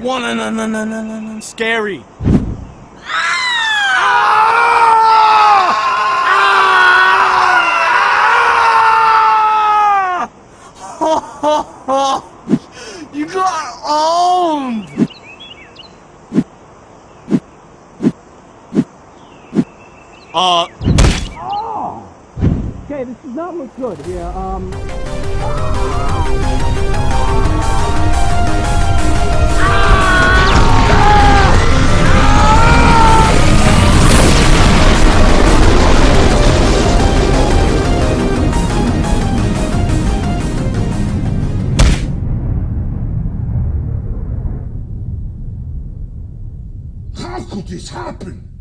One, no, no, no, no, no, no. Scary. you got owned! Uh. Okay, this does not look good here. Um. How could this happen?